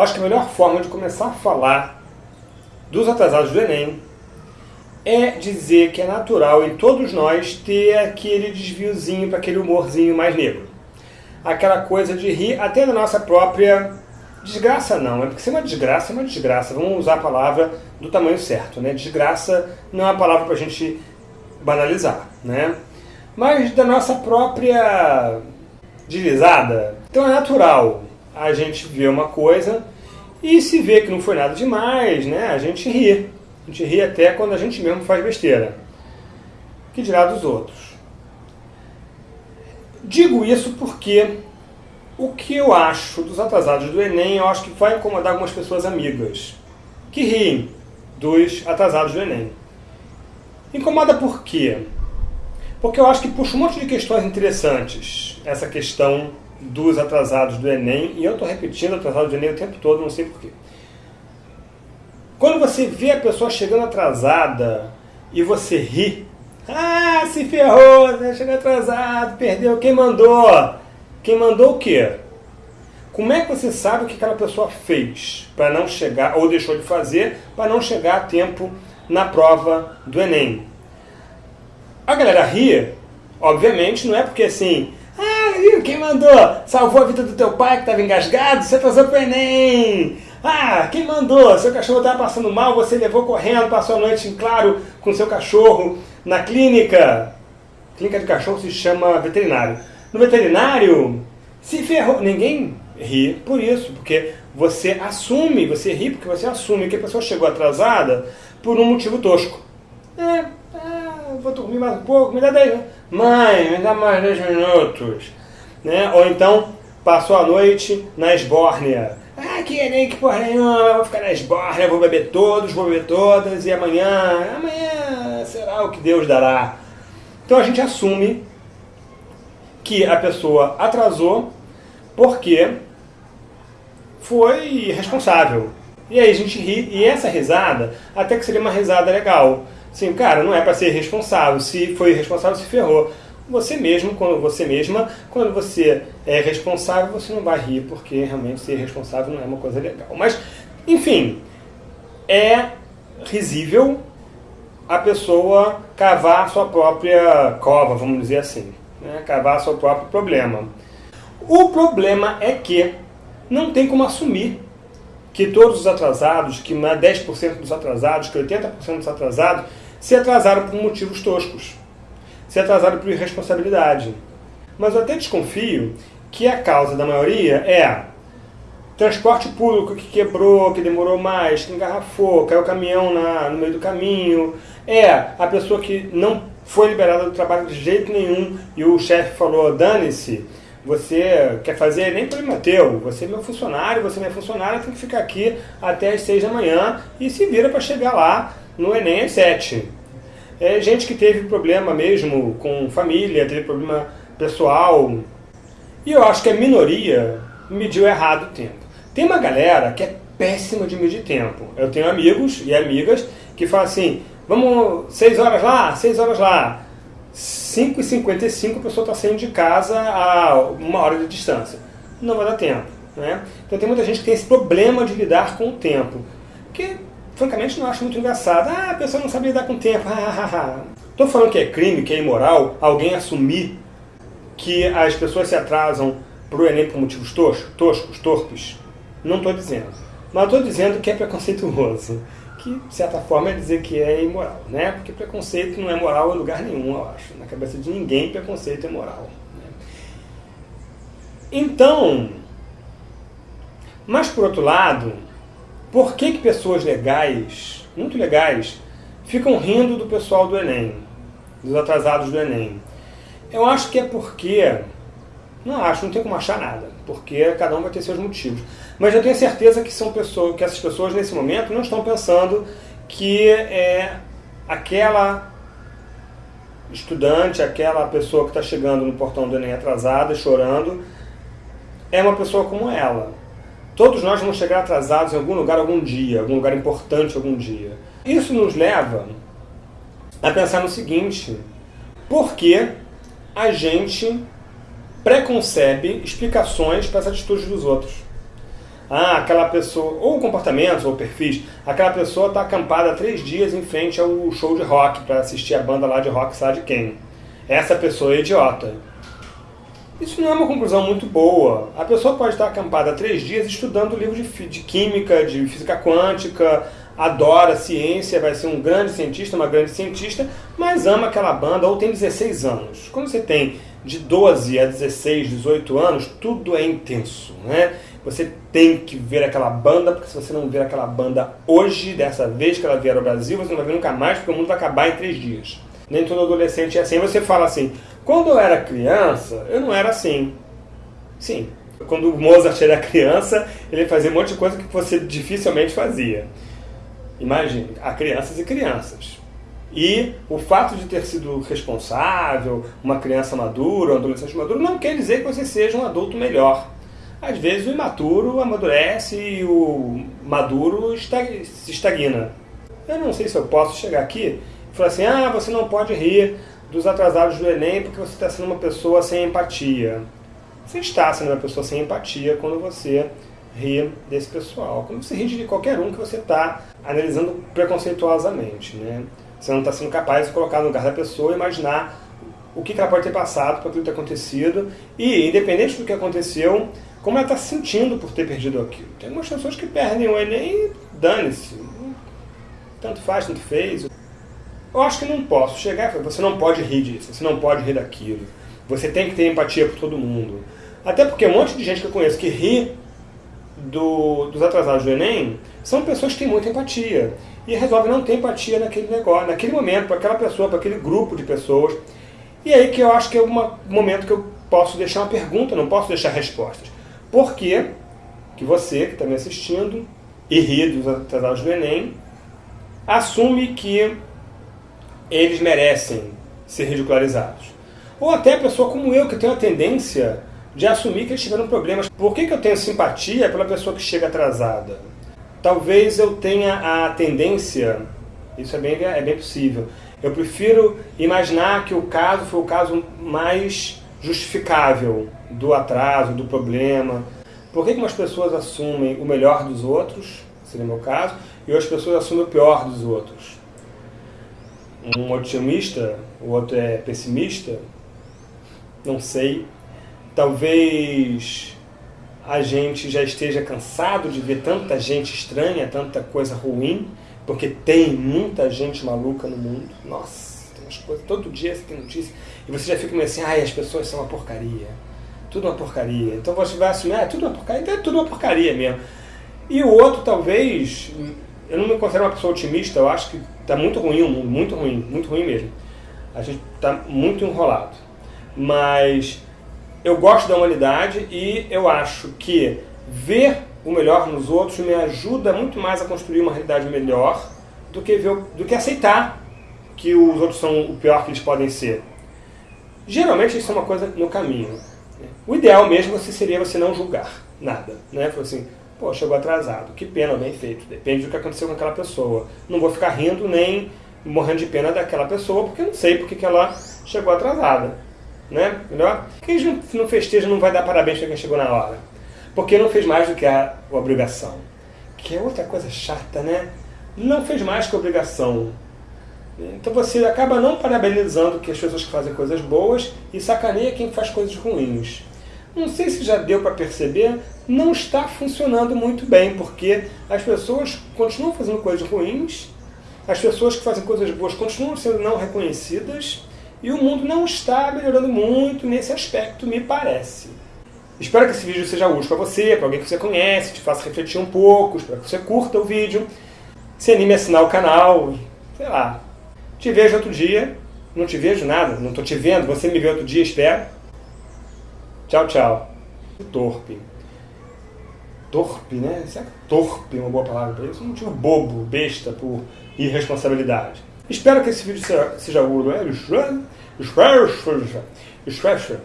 acho que a melhor forma de começar a falar dos atrasados do Enem é dizer que é natural em todos nós ter aquele desviozinho para aquele humorzinho mais negro. Aquela coisa de rir até da nossa própria desgraça não, é porque se é uma desgraça, é uma desgraça. Vamos usar a palavra do tamanho certo, né? Desgraça não é uma palavra para a gente banalizar, né? Mas da nossa própria deslizada. Então é natural a gente ver uma coisa e se vê que não foi nada demais, né? A gente ri. A gente ri até quando a gente mesmo faz besteira. Que dirá dos outros. Digo isso porque o que eu acho dos atrasados do Enem, eu acho que vai incomodar algumas pessoas amigas que riem dos atrasados do Enem. Incomoda por quê? Porque eu acho que puxa um monte de questões interessantes essa questão dos atrasados do Enem, e eu estou repetindo atrasados do Enem o tempo todo, não sei porquê. Quando você vê a pessoa chegando atrasada e você ri, ah, se ferrou, né? chegou atrasado, perdeu, quem mandou? Quem mandou o quê? Como é que você sabe o que aquela pessoa fez para não chegar, ou deixou de fazer, para não chegar a tempo na prova do Enem? A galera ri, obviamente, não é porque assim, viu, quem mandou? Salvou a vida do teu pai que estava engasgado, você atrasou para o Enem. Ah, quem mandou? Seu cachorro estava passando mal, você levou correndo, passou a noite em claro com seu cachorro na clínica. Clínica de cachorro se chama veterinário. No veterinário, se ferrou. Ninguém ri por isso, porque você assume, você ri porque você assume que a pessoa chegou atrasada por um motivo tosco. É, é vou dormir mais um pouco, me dá 10 Mãe, me dá mais 10 minutos. Né? Ou então, passou a noite na esbórnia ah, que nem que porra nenhuma, vou ficar na esborra, vou beber todos, vou beber todas, e amanhã, amanhã será o que Deus dará. Então a gente assume que a pessoa atrasou porque foi responsável. E aí a gente ri, e essa risada, até que seria uma risada legal. Sim, cara, não é para ser responsável. Se foi responsável, se ferrou você mesmo, quando você mesma, quando você é responsável, você não vai rir, porque realmente ser responsável não é uma coisa legal. Mas, enfim, é risível a pessoa cavar sua própria cova, vamos dizer assim. Né? Cavar seu próprio problema. O problema é que não tem como assumir que todos os atrasados, que 10% dos atrasados, que 80% dos atrasados, se atrasaram por motivos toscos se atrasaram por irresponsabilidade. Mas eu até desconfio que a causa da maioria é transporte público que quebrou, que demorou mais, que engarrafou, caiu o caminhão na, no meio do caminho, é a pessoa que não foi liberada do trabalho de jeito nenhum e o chefe falou, dane-se, você quer fazer nem problema teu, você é meu funcionário, você é minha funcionária, tem que ficar aqui até as seis da manhã e se vira para chegar lá no Enem às sete. É gente que teve problema mesmo com família, teve problema pessoal. E eu acho que a minoria mediu errado o tempo. Tem uma galera que é péssima de medir tempo. Eu tenho amigos e amigas que falam assim, vamos 6 horas lá, 6 horas lá. 5h55 a pessoa está saindo de casa a uma hora de distância. Não vai dar tempo. Né? Então tem muita gente que tem esse problema de lidar com o tempo. Que francamente não acho muito engraçado. Ah, a pessoa não sabe lidar com o tempo. Estou falando que é crime, que é imoral alguém assumir que as pessoas se atrasam para o Enem por motivos toscos, toscos torpes. Não estou dizendo. Mas estou dizendo que é preconceituoso. Que, de certa forma, é dizer que é imoral. Né? Porque preconceito não é moral em lugar nenhum, eu acho. Na cabeça de ninguém, preconceito é moral. Né? Então, mas por outro lado, por que, que pessoas legais, muito legais, ficam rindo do pessoal do Enem, dos atrasados do Enem? Eu acho que é porque, não acho, não tem como achar nada, porque cada um vai ter seus motivos. Mas eu tenho certeza que, são pessoas, que essas pessoas nesse momento não estão pensando que é aquela estudante, aquela pessoa que está chegando no portão do Enem atrasada, chorando, é uma pessoa como ela. Todos nós vamos chegar atrasados em algum lugar algum dia, algum lugar importante algum dia. Isso nos leva a pensar no seguinte, por que a gente preconcebe explicações para as atitudes dos outros? Ah, aquela pessoa, ou comportamentos, ou perfis, aquela pessoa está acampada três dias em frente ao show de rock para assistir a banda lá de rock, sabe quem? Essa pessoa é idiota. Isso não é uma conclusão muito boa. A pessoa pode estar acampada três dias estudando livros de, de química, de física quântica, adora ciência, vai ser um grande cientista, uma grande cientista, mas ama aquela banda ou tem 16 anos. Quando você tem de 12 a 16, 18 anos, tudo é intenso, né? Você tem que ver aquela banda, porque se você não ver aquela banda hoje, dessa vez que ela vier ao Brasil, você não vai ver nunca mais, porque o mundo vai acabar em três dias. Nem todo adolescente é assim. Você fala assim, quando eu era criança, eu não era assim. Sim, quando o Mozart era criança, ele fazia um monte de coisa que você dificilmente fazia. Imagine, há crianças e crianças. E o fato de ter sido responsável, uma criança madura, um adolescente maduro, não quer dizer que você seja um adulto melhor. Às vezes o imaturo amadurece e o maduro se estagna. Eu não sei se eu posso chegar aqui falar assim, ah, você não pode rir dos atrasados do Enem porque você está sendo uma pessoa sem empatia. Você está sendo uma pessoa sem empatia quando você ri desse pessoal. Quando você ri de qualquer um que você está analisando preconceituosamente. Né? Você não está sendo capaz de colocar no lugar da pessoa e imaginar o que ela pode ter passado por aquilo ter acontecido e, independente do que aconteceu, como ela está se sentindo por ter perdido aquilo. Tem algumas pessoas que perdem o Enem e dane-se. Tanto faz, tanto fez. Eu acho que não posso chegar e falar, você não pode rir disso, você não pode rir daquilo. Você tem que ter empatia por todo mundo. Até porque um monte de gente que eu conheço que ri do, dos atrasados do Enem são pessoas que têm muita empatia e resolvem não ter empatia naquele negócio, naquele momento, para aquela pessoa, para aquele grupo de pessoas. E aí que eu acho que é um momento que eu posso deixar uma pergunta, não posso deixar respostas. Por que, que você, que está me assistindo, e ri dos atrasados do Enem, assume que eles merecem ser ridicularizados? Ou até a pessoa como eu, que tem a tendência de assumir que eles tiveram problemas. Por que, que eu tenho simpatia pela pessoa que chega atrasada? Talvez eu tenha a tendência, isso é bem, é bem possível, eu prefiro imaginar que o caso foi o caso mais justificável do atraso, do problema. Por que, que umas pessoas assumem o melhor dos outros, seria o meu caso, e outras pessoas assumem o pior dos outros? Um otimista, o outro é pessimista? Não sei. Talvez a gente já esteja cansado de ver tanta gente estranha, tanta coisa ruim, porque tem muita gente maluca no mundo. Nossa, tem umas coisas, todo dia você tem notícia, e você já fica meio assim, ai, as pessoas são uma porcaria. Tudo uma porcaria. Então você vai assumir, ah, é tudo uma porcaria, então é tudo uma porcaria mesmo. E o outro, talvez, eu não me considero uma pessoa otimista, eu acho que está muito ruim o mundo, muito ruim, muito ruim mesmo. A gente está muito enrolado. Mas eu gosto da humanidade e eu acho que ver o melhor nos outros me ajuda muito mais a construir uma realidade melhor do que, ver, do que aceitar que os outros são o pior que eles podem ser. Geralmente isso é uma coisa no caminho. O ideal mesmo seria você não julgar nada. Né? Assim, pô, chegou atrasado, que pena, bem feito. Depende do que aconteceu com aquela pessoa. Não vou ficar rindo nem morrendo de pena daquela pessoa, porque eu não sei porque que ela chegou atrasada né? Melhor? Quem não festeja não vai dar parabéns para quem chegou na hora. Porque não fez mais do que a, obrigação. Que é outra coisa chata, né? Não fez mais que a obrigação. Então você acaba não parabenizando que as pessoas que fazem coisas boas e sacaneia quem faz coisas ruins. Não sei se já deu para perceber, não está funcionando muito bem, porque as pessoas continuam fazendo coisas ruins, as pessoas que fazem coisas boas continuam sendo não reconhecidas, e o mundo não está melhorando muito nesse aspecto, me parece. Espero que esse vídeo seja útil para você, para alguém que você conhece, te faça refletir um pouco, espero que você curta o vídeo, se anime a assinar o canal, sei lá. Te vejo outro dia, não te vejo nada, não estou te vendo, você me vê outro dia, espero. Tchau, tchau. Torpe. Torpe, né? Será que torpe é uma boa palavra para isso? Um motivo bobo, besta, por irresponsabilidade. Espero que esse vídeo seja, útil. Espero, espero, espero,